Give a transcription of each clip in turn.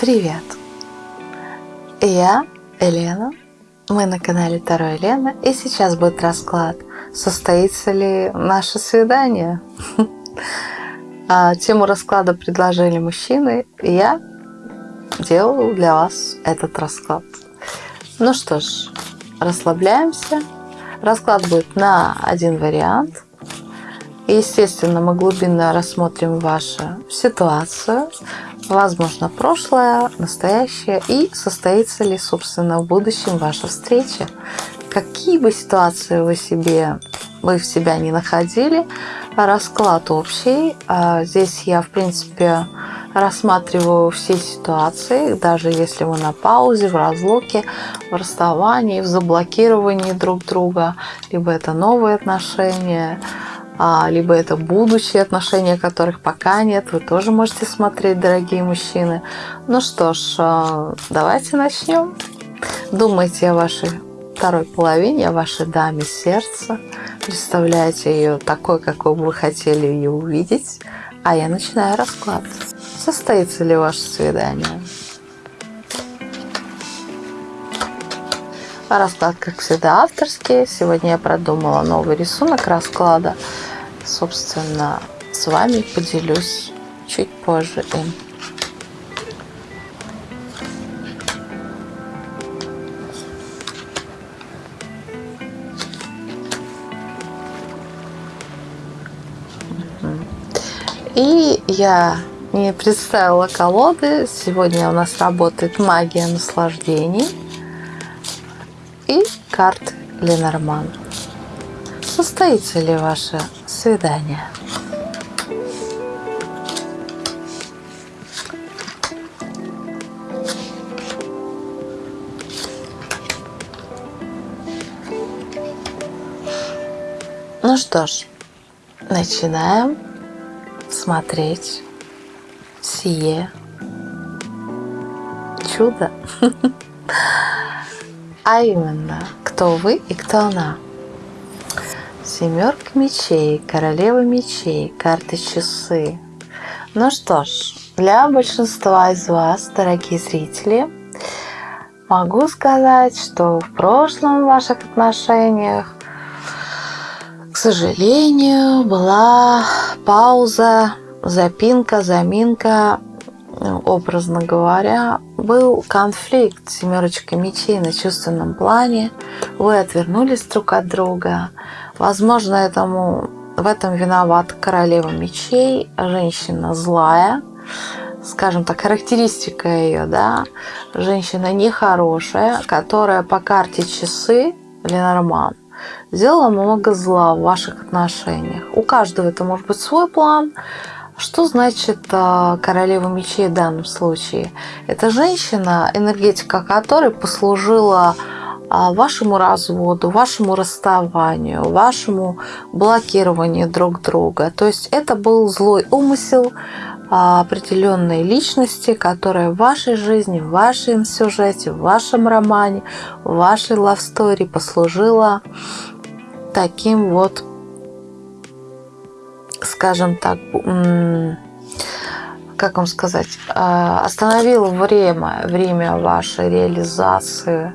Привет! Я Елена, мы на канале Таро Елена, и сейчас будет расклад, состоится ли наше свидание. А, тему расклада предложили мужчины, и я делаю для вас этот расклад. Ну что ж, расслабляемся. Расклад будет на один вариант – естественно, мы глубинно рассмотрим вашу ситуацию, возможно, прошлое, настоящее и состоится ли, собственно, в будущем ваша встреча. Какие бы ситуации вы себе вы в себя не находили, расклад общий. А здесь я, в принципе, рассматриваю все ситуации, даже если вы на паузе, в разлуке, в расставании, в заблокировании друг друга, либо это новые отношения, либо это будущие отношения, которых пока нет. Вы тоже можете смотреть, дорогие мужчины. Ну что ж, а, давайте начнем. Думайте о вашей второй половине, о вашей даме сердца. Представляете ее такой, какой бы вы хотели ее увидеть. А я начинаю расклад. Состоится ли ваше свидание? Расклад, как всегда, авторский. Сегодня я продумала новый рисунок расклада собственно, с вами поделюсь чуть позже им. И я не представила колоды. Сегодня у нас работает магия наслаждений и карты Ленорман. Состоится ли ваше свидание? Ну что ж, начинаем смотреть сие чудо. А именно, кто вы и кто она. Семерка мечей, королева мечей, карты часы. Ну что ж, для большинства из вас, дорогие зрители, могу сказать, что в прошлом в ваших отношениях, к сожалению, была пауза, запинка, заминка, образно говоря, был конфликт семерочка мечей на чувственном плане. Вы отвернулись друг от друга, Возможно, этому, в этом виноват королева мечей, женщина злая, скажем так, характеристика ее, да, женщина нехорошая, которая по карте часы Ленорман сделала много зла в ваших отношениях. У каждого это может быть свой план. Что значит э, королева мечей в данном случае? Это женщина, энергетика которой послужила а, вашему разводу, вашему расставанию, вашему блокированию друг друга. То есть это был злой умысел а, определенной личности, которая в вашей жизни, в вашем сюжете, в вашем романе, в вашей story послужила таким вот, скажем так, как вам сказать, а, остановила время, время вашей реализации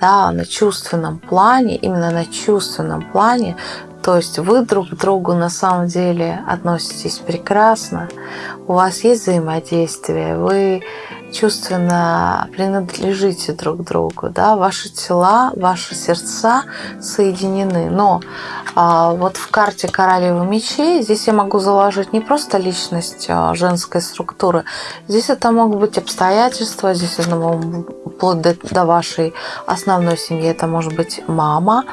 да, на чувственном плане, именно на чувственном плане, то есть вы друг к другу на самом деле относитесь прекрасно, у вас есть взаимодействие, вы чувственно принадлежите друг другу, да, ваши тела, ваши сердца соединены. Но а, вот в карте королевы мечей здесь я могу заложить не просто личность а, женской структуры, здесь это могут быть обстоятельства, здесь это вплоть до, до вашей основной семьи, это может быть мама,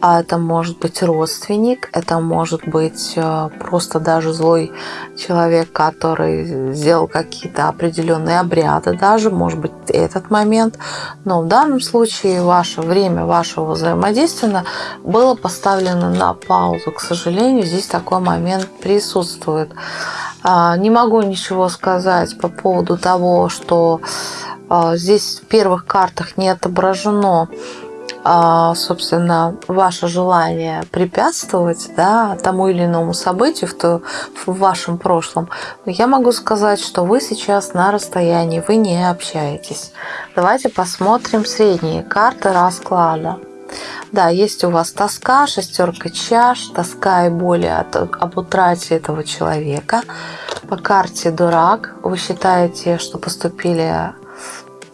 а это может быть родственник, это может быть э, просто даже злой человек, который сделал какие-то определенные обряды, даже может быть этот момент. Но в данном случае ваше время вашего взаимодействия было поставлено на паузу. К сожалению, здесь такой момент присутствует. А, не могу ничего сказать по поводу того, что а, здесь в первых картах не отображено собственно, ваше желание препятствовать да, тому или иному событию в, то, в вашем прошлом, я могу сказать, что вы сейчас на расстоянии, вы не общаетесь. Давайте посмотрим средние карты расклада. Да, есть у вас тоска, шестерка чаш, тоска и боли от, об утрате этого человека. По карте дурак вы считаете, что поступили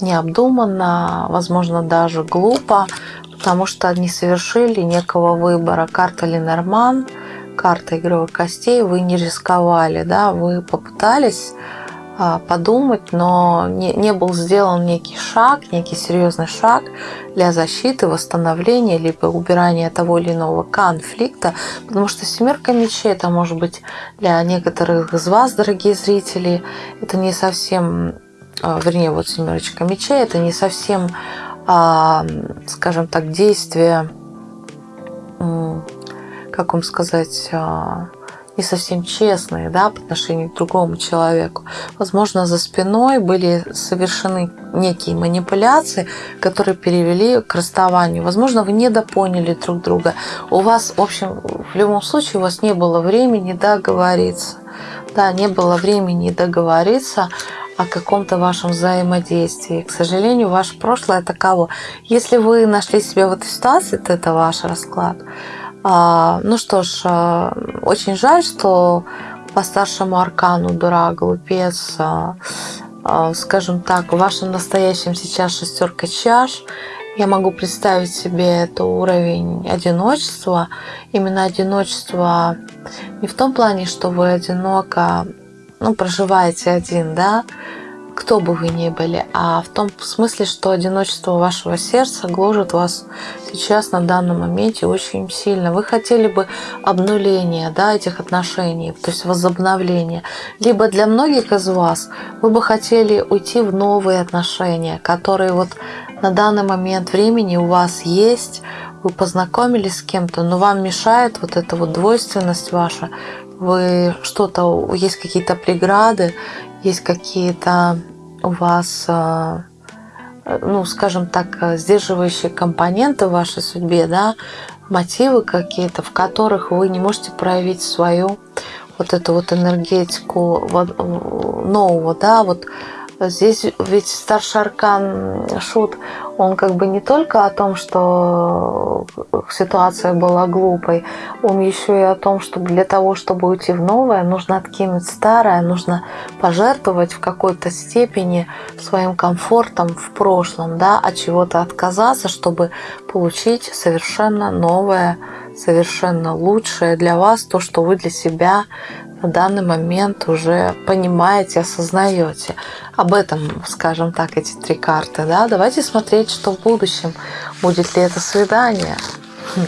необдуманно, возможно, даже глупо, потому что не совершили некого выбора. Карта Ленорман, карта игровых костей, вы не рисковали, да, вы попытались а, подумать, но не, не был сделан некий шаг, некий серьезный шаг для защиты, восстановления, либо убирания того или иного конфликта, потому что семерка мечей, это может быть для некоторых из вас, дорогие зрители, это не совсем, вернее, вот семерочка мечей, это не совсем, а, скажем так, действие, как вам сказать, не совсем честные да, по отношению к другому человеку. Возможно, за спиной были совершены некие манипуляции, которые перевели к расставанию. Возможно, вы недопоняли друг друга. У вас, в общем, в любом случае, у вас не было времени договориться. Да, не было времени договориться о каком-то вашем взаимодействии. К сожалению, ваше прошлое таково. Если вы нашли себя в этой ситуации, то это ваш расклад. А, ну что ж, а, очень жаль, что по старшему аркану дура, глупец, а, скажем так, в вашем настоящем сейчас шестерка чаш. Я могу представить себе это уровень одиночества. Именно одиночество не в том плане, что вы одиноко ну, проживаете один, да, кто бы вы ни были, а в том смысле, что одиночество вашего сердца гложет вас сейчас на данном моменте очень сильно. Вы хотели бы обнуления да, этих отношений, то есть возобновления. Либо для многих из вас вы бы хотели уйти в новые отношения, которые вот на данный момент времени у вас есть, вы познакомились с кем-то, но вам мешает вот эта вот двойственность ваша, вы что-то, есть какие-то преграды, есть какие-то у вас, э, ну, скажем так, сдерживающие компоненты в вашей судьбе, да, мотивы какие-то, в которых вы не можете проявить свою вот эту вот энергетику нового, да, вот Здесь ведь старший аркан Шут, он как бы не только о том, что ситуация была глупой, он еще и о том, что для того, чтобы уйти в новое, нужно откинуть старое, нужно пожертвовать в какой-то степени своим комфортом в прошлом, да, от чего-то отказаться, чтобы получить совершенно новое, совершенно лучшее для вас, то, что вы для себя на данный момент уже понимаете, осознаете. Об этом, скажем так, эти три карты. Да? Давайте смотреть, что в будущем. Будет ли это свидание. Хм.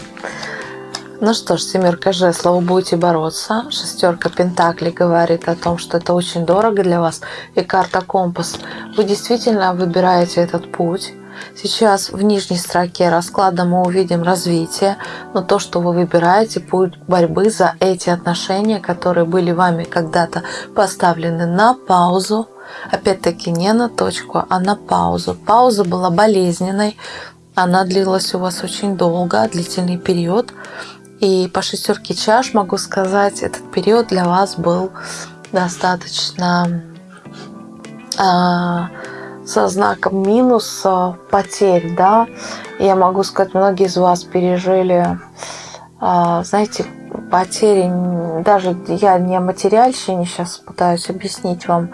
Ну что ж, семерка жезлов, будете бороться. Шестерка пентаклей говорит о том, что это очень дорого для вас. И карта компас. Вы действительно выбираете этот путь. Сейчас в нижней строке расклада мы увидим развитие, но то, что вы выбираете, путь борьбы за эти отношения, которые были вами когда-то поставлены на паузу, опять-таки не на точку, а на паузу. Пауза была болезненной, она длилась у вас очень долго, длительный период. И по шестерке чаш могу сказать, этот период для вас был достаточно э, со знаком минус потерь, да. Я могу сказать, многие из вас пережили, а, знаете, потери, даже я не о материальщине сейчас пытаюсь объяснить вам,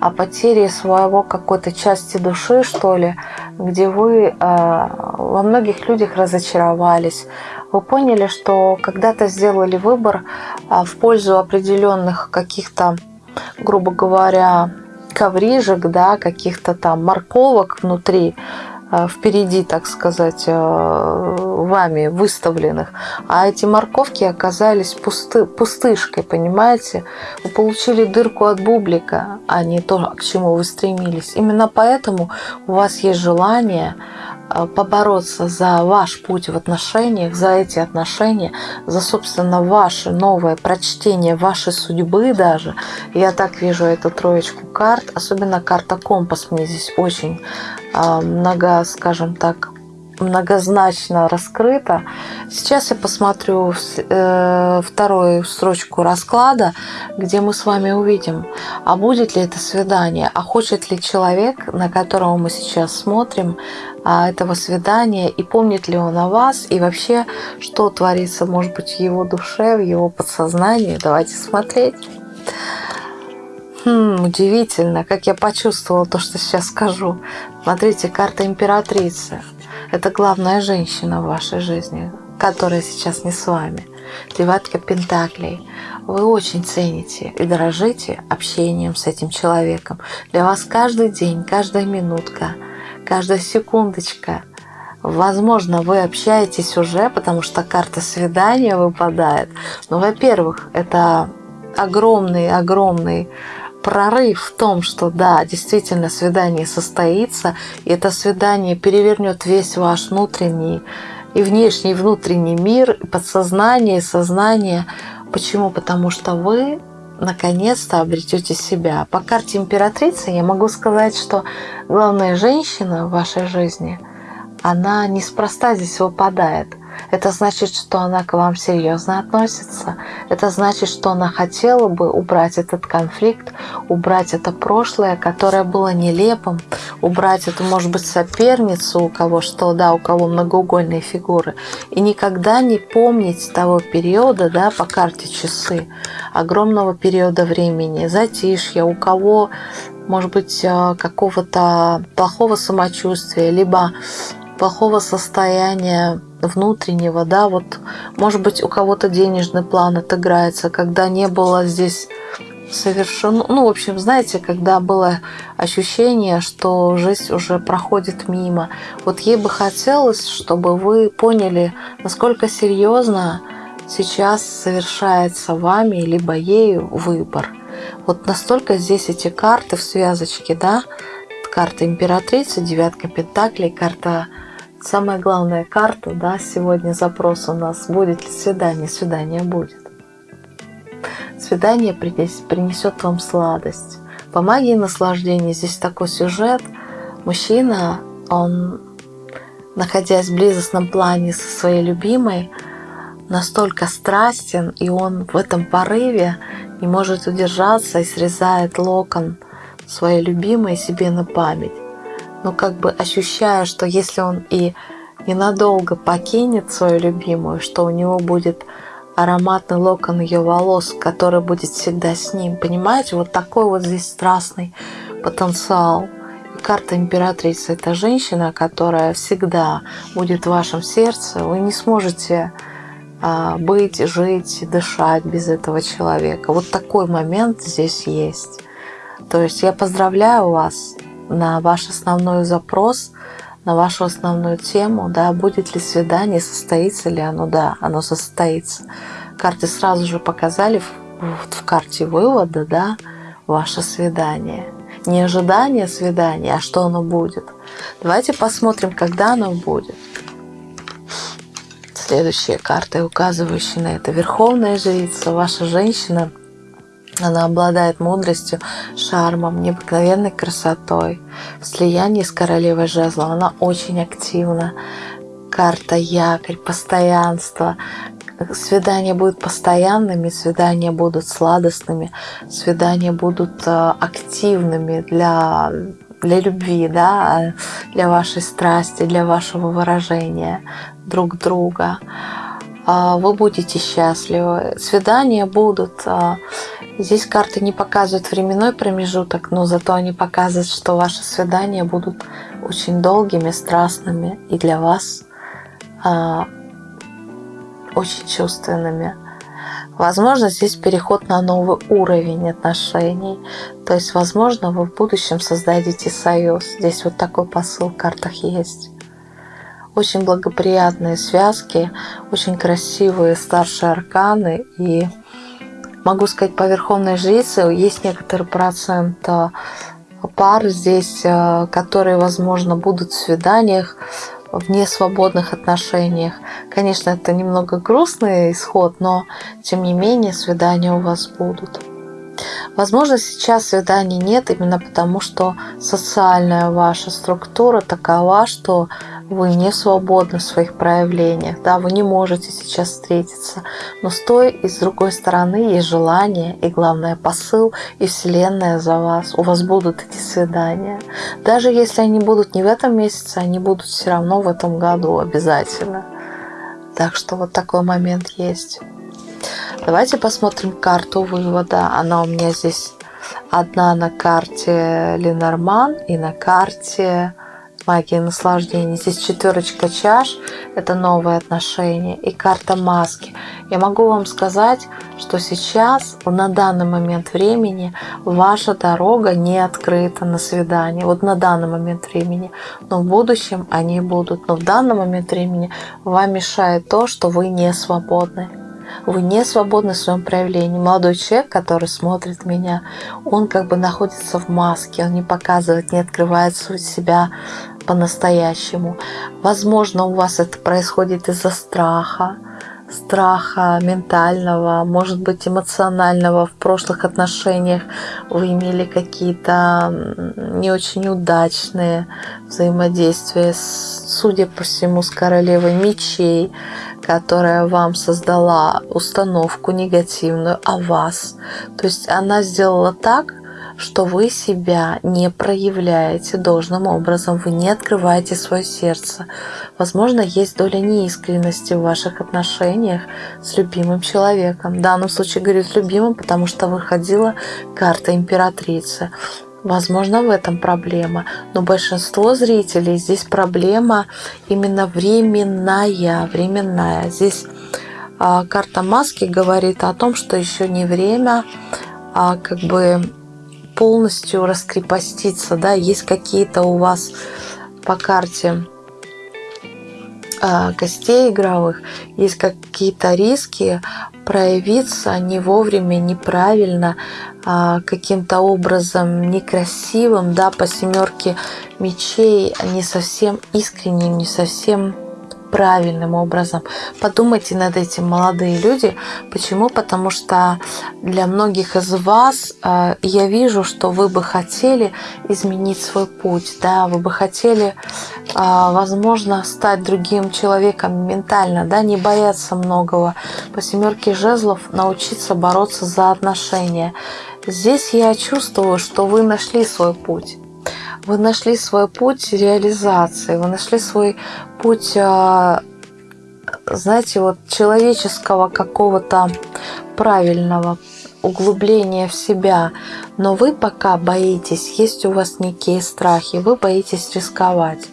а потери своего какой-то части души, что ли, где вы а, во многих людях разочаровались. Вы поняли, что когда-то сделали выбор в пользу определенных каких-то, грубо говоря, коврижек, да, каких-то там морковок внутри, э, впереди, так сказать, э, вами выставленных. А эти морковки оказались пусты, пустышкой, понимаете? Вы получили дырку от бублика, а не то, к чему вы стремились. Именно поэтому у вас есть желание побороться за ваш путь в отношениях, за эти отношения, за, собственно, ваше новое прочтение вашей судьбы даже. Я так вижу эту троечку карт, особенно карта компас мне здесь очень э, много, скажем так, многозначно раскрыто. Сейчас я посмотрю э, вторую строчку расклада, где мы с вами увидим, а будет ли это свидание, а хочет ли человек, на которого мы сейчас смотрим, а, этого свидания, и помнит ли он о вас, и вообще, что творится, может быть, в его душе, в его подсознании. Давайте смотреть. Хм, удивительно, как я почувствовала то, что сейчас скажу. Смотрите, карта императрицы. Это главная женщина в вашей жизни, которая сейчас не с вами. Девятка Пентаклей. Вы очень цените и дорожите общением с этим человеком. Для вас каждый день, каждая минутка, каждая секундочка. Возможно, вы общаетесь уже, потому что карта свидания выпадает. Но, во-первых, это огромный-огромный прорыв в том, что да, действительно свидание состоится, и это свидание перевернет весь ваш внутренний и внешний, и внутренний мир, и подсознание, и сознание. Почему? Потому что вы наконец-то обретете себя. По карте императрицы я могу сказать, что главная женщина в вашей жизни, она неспроста здесь выпадает. Это значит, что она к вам серьезно относится. Это значит, что она хотела бы убрать этот конфликт, убрать это прошлое, которое было нелепым, убрать эту, может быть, соперницу, у кого что, да, у кого многоугольные фигуры, и никогда не помнить того периода, да, по карте часы, огромного периода времени, затишья, у кого может быть, э, какого-то плохого самочувствия, либо плохого состояния внутреннего, да, вот, может быть, у кого-то денежный план отыграется, когда не было здесь совершенно, ну, в общем, знаете, когда было ощущение, что жизнь уже проходит мимо. Вот ей бы хотелось, чтобы вы поняли, насколько серьезно сейчас совершается вами, либо ею выбор. Вот настолько здесь эти карты в связочке, да, карта императрицы, девятка пентаклей, карта Самая главная карта, да, сегодня запрос у нас, будет ли свидание, свидание будет. Свидание принесет вам сладость. По магии наслаждения здесь такой сюжет. Мужчина, он, находясь в близостном плане со своей любимой, настолько страстен, и он в этом порыве не может удержаться и срезает локон своей любимой себе на память но как бы ощущая, что если он и ненадолго покинет свою любимую, что у него будет ароматный локон ее волос, который будет всегда с ним. Понимаете, вот такой вот здесь страстный потенциал. И карта императрицы – это женщина, которая всегда будет в вашем сердце. Вы не сможете а, быть, жить, дышать без этого человека. Вот такой момент здесь есть. То есть я поздравляю вас на ваш основной запрос, на вашу основную тему, да, будет ли свидание, состоится ли оно, да, оно состоится. Карты сразу же показали в, в, в карте вывода, да, ваше свидание. Не ожидание свидания, а что оно будет. Давайте посмотрим, когда оно будет. Следующая карта, указывающая на это. Верховная жрица, ваша женщина – она обладает мудростью, шармом, необыкновенной красотой. В слиянии с королевой жезла она очень активна. Карта якорь, постоянство. Свидания будут постоянными, свидания будут сладостными, свидания будут э, активными для, для любви, да, для вашей страсти, для вашего выражения друг друга. А, вы будете счастливы. Свидания будут. Здесь карты не показывают временной промежуток, но зато они показывают, что ваши свидания будут очень долгими, страстными и для вас а, очень чувственными. Возможно, здесь переход на новый уровень отношений. То есть, возможно, вы в будущем создадите союз. Здесь вот такой посыл в картах есть очень благоприятные связки, очень красивые старшие арканы. И могу сказать, по Верховной Жрице есть некоторый процент э, пар здесь, э, которые, возможно, будут в свиданиях, в несвободных отношениях. Конечно, это немного грустный исход, но тем не менее свидания у вас будут. Возможно, сейчас свиданий нет именно потому, что социальная ваша структура такова, что вы не свободны в своих проявлениях, да, вы не можете сейчас встретиться, но с той и с другой стороны есть желание и, главное, посыл и Вселенная за вас. У вас будут эти свидания. Даже если они будут не в этом месяце, они будут все равно в этом году обязательно. Так что вот такой момент есть. Давайте посмотрим карту вывода. Она у меня здесь одна на карте Ленорман и на карте магия наслаждения. Здесь четверочка чаш, это новые отношения, и карта маски. Я могу вам сказать, что сейчас, на данный момент времени, ваша дорога не открыта на свидание. Вот на данный момент времени. Но в будущем они будут. Но в данный момент времени вам мешает то, что вы не свободны. Вы не свободны в своем проявлении. Молодой человек, который смотрит меня, он как бы находится в маске, он не показывает, не открывает себя по-настоящему. Возможно, у вас это происходит из-за страха, страха ментального, может быть, эмоционального в прошлых отношениях вы имели какие-то не очень удачные взаимодействия, судя по всему, с королевой мечей, которая вам создала установку негативную о вас. То есть она сделала так, что вы себя не проявляете должным образом, вы не открываете свое сердце. Возможно, есть доля неискренности в ваших отношениях с любимым человеком. В данном случае говорю с любимым, потому что выходила карта императрицы. Возможно, в этом проблема, но большинство зрителей здесь проблема именно временная, временная. Здесь а, карта маски говорит о том, что еще не время а, как бы полностью раскрепоститься, да, есть какие-то у вас по карте э, гостей игровых, есть какие-то риски проявиться не вовремя, неправильно, э, каким-то образом некрасивым, да, по семерке мечей, не совсем искренним, не совсем правильным образом. Подумайте над этим, молодые люди. Почему? Потому что для многих из вас э, я вижу, что вы бы хотели изменить свой путь, да, вы бы хотели, э, возможно, стать другим человеком ментально, да, не бояться многого. По семерке жезлов научиться бороться за отношения. Здесь я чувствую, что вы нашли свой путь вы нашли свой путь реализации, вы нашли свой путь, а, знаете, вот человеческого какого-то правильного углубления в себя. Но вы пока боитесь, есть у вас некие страхи, вы боитесь рисковать.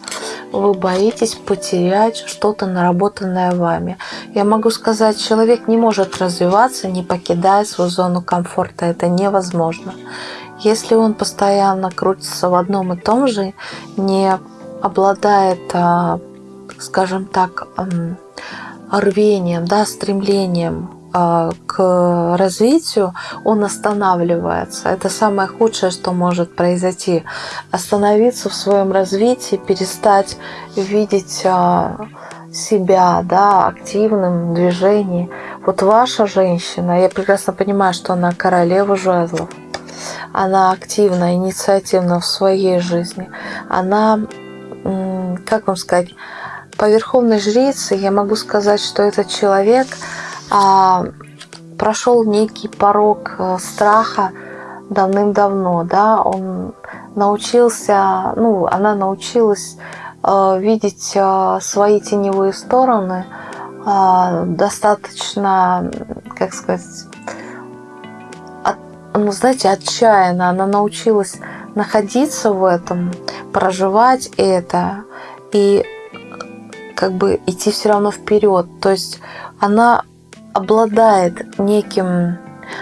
Вы боитесь потерять что-то наработанное вами. Я могу сказать, человек не может развиваться, не покидая свою зону комфорта. Это невозможно. Если он постоянно крутится в одном и том же, не обладает, а, скажем так, рвением, да, стремлением а, к развитию, он останавливается. Это самое худшее, что может произойти. Остановиться в своем развитии, перестать видеть а, себя да, активным движением. Вот ваша женщина, я прекрасно понимаю, что она королева жезлов она активна, инициативна в своей жизни, она, как вам сказать, по верховной жрице я могу сказать, что этот человек а, прошел некий порог э, страха давным-давно, да, он научился, ну, она научилась э, видеть э, свои теневые стороны э, достаточно, как сказать, ну, знаете, отчаянно. Она научилась находиться в этом, проживать это и как бы идти все равно вперед. То есть она обладает неким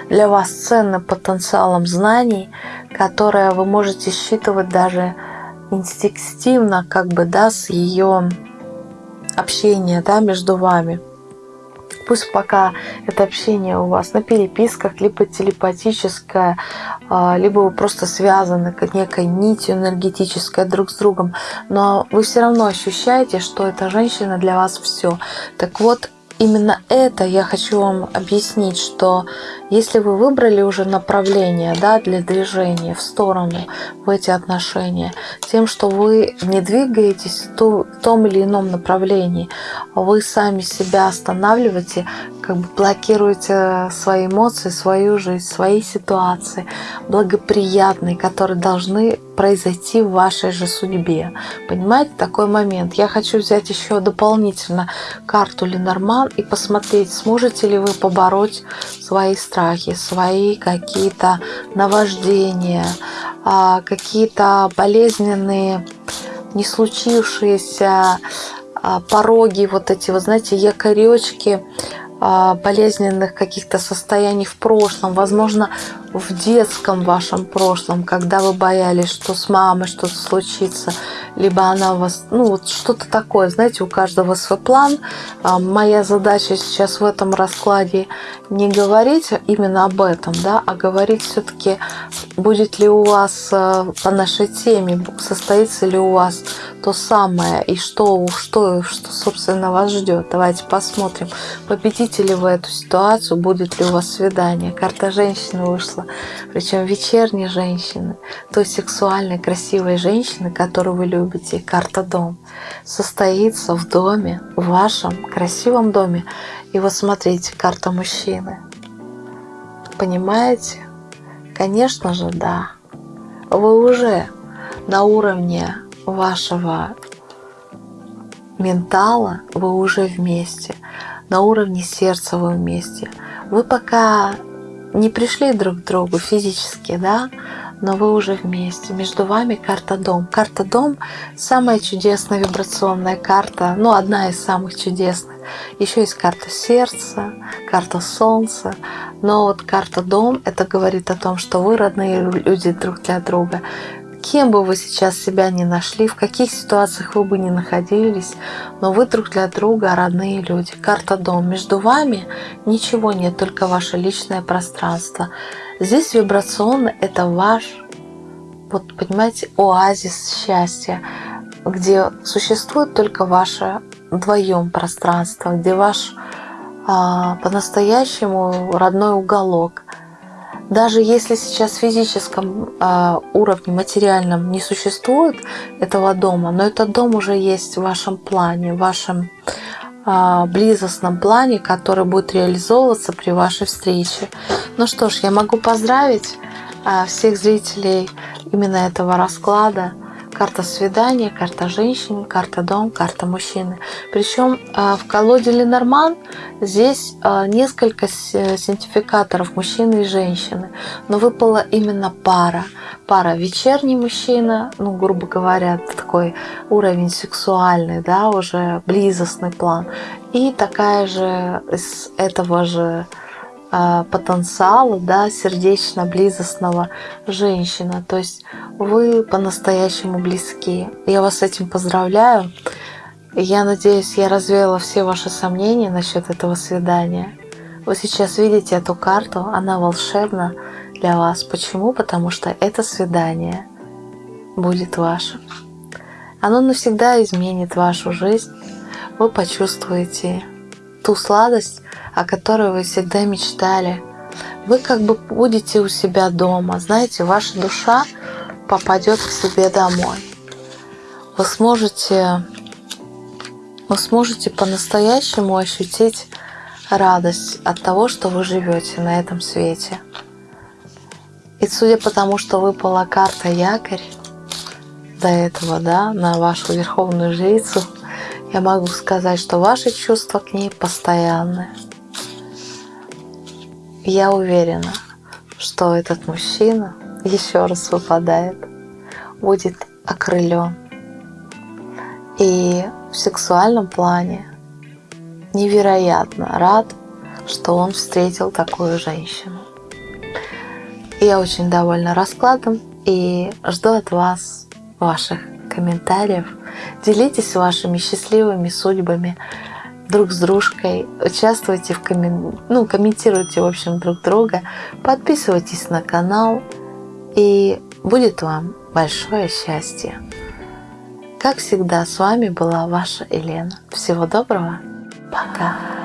для вас ценным потенциалом знаний, которое вы можете считывать даже инстинктивно, как бы, да, с ее общения, да, между вами. Пусть пока это общение у вас на переписках, либо телепатическое, а, либо вы просто связаны как некой нитью энергетической друг с другом, но вы все равно ощущаете, что эта женщина для вас все. Так вот, именно это я хочу вам объяснить, что если вы выбрали уже направление да, для движения в сторону в эти отношения, тем, что вы не двигаетесь в том или ином направлении, вы сами себя останавливаете, как бы блокируете свои эмоции, свою жизнь, свои ситуации благоприятные, которые должны произойти в вашей же судьбе. Понимаете, такой момент. Я хочу взять еще дополнительно карту Ленорман и посмотреть, сможете ли вы побороть свои страхи, свои какие-то наваждения, а, какие-то болезненные, не случившиеся а, пороги, вот эти, вы знаете, якоречки, болезненных каких-то состояний в прошлом, возможно, в детском вашем прошлом, когда вы боялись, что с мамой что-то случится, либо она вас, ну вот что-то такое, знаете, у каждого свой план. А, моя задача сейчас в этом раскладе не говорить именно об этом, да, а говорить все-таки, будет ли у вас а, по нашей теме, состоится ли у вас то самое, и что, что, что собственно, вас ждет. Давайте посмотрим, победите ли вы эту ситуацию, будет ли у вас свидание. Карта женщины вышла причем вечерней женщины, той сексуальной, красивой женщины, которую вы любите, карта дом, состоится в доме, в вашем красивом доме. И вот смотрите, карта мужчины. Понимаете? Конечно же, да. Вы уже на уровне вашего ментала, вы уже вместе. На уровне сердца вы вместе. Вы пока не пришли друг к другу физически, да, но вы уже вместе. Между вами карта дом. Карта дом самая чудесная вибрационная карта, ну, одна из самых чудесных. Еще есть карта сердца, карта солнца. Но вот карта дом, это говорит о том, что вы родные люди друг для друга кем бы вы сейчас себя не нашли, в каких ситуациях вы бы не находились, но вы друг для друга родные люди. Карта дом. Между вами ничего нет, только ваше личное пространство. Здесь вибрационно это ваш, вот понимаете, оазис счастья, где существует только ваше вдвоем пространство, где ваш а, по-настоящему родной уголок – даже если сейчас в физическом э, уровне, материальном не существует этого дома, но этот дом уже есть в вашем плане, в вашем э, близостном плане, который будет реализовываться при вашей встрече. Ну что ж, я могу поздравить э, всех зрителей именно этого расклада карта свидания, карта женщины, карта дом, карта мужчины. Причем а, в колоде Ленорман здесь а, несколько сертификаторов мужчины и женщины, но выпала именно пара. Пара вечерний мужчина, ну, грубо говоря, такой уровень сексуальный, да, уже близостный план. И такая же из этого же потенциала, да, сердечно-близостного женщина. То есть вы по-настоящему близки. Я вас с этим поздравляю. Я надеюсь, я развеяла все ваши сомнения насчет этого свидания. Вы сейчас видите эту карту, она волшебна для вас. Почему? Потому что это свидание будет вашим. Оно навсегда изменит вашу жизнь. Вы почувствуете ту сладость, о которой вы всегда мечтали. Вы как бы будете у себя дома, знаете, ваша душа попадет к себе домой. Вы сможете, вы сможете по-настоящему ощутить радость от того, что вы живете на этом свете. И судя по тому, что выпала карта якорь до этого, да, на вашу верховную жрицу, я могу сказать, что ваши чувства к ней постоянные. Я уверена, что этот мужчина еще раз выпадает, будет окрылен. И в сексуальном плане невероятно рад, что он встретил такую женщину. Я очень довольна раскладом и жду от вас ваших комментариев. Делитесь вашими счастливыми судьбами, друг с дружкой, участвуйте в коммен... ну, комментируйте, в общем, друг друга, подписывайтесь на канал, и будет вам большое счастье. Как всегда, с вами была ваша Елена. Всего доброго. Пока.